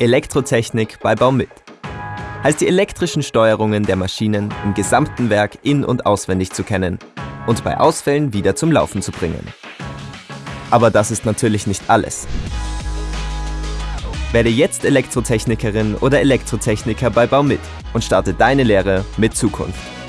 Elektrotechnik bei Baumit. Heißt die elektrischen Steuerungen der Maschinen im gesamten Werk in- und auswendig zu kennen und bei Ausfällen wieder zum Laufen zu bringen. Aber das ist natürlich nicht alles. Werde jetzt Elektrotechnikerin oder Elektrotechniker bei Baumit und starte deine Lehre mit Zukunft.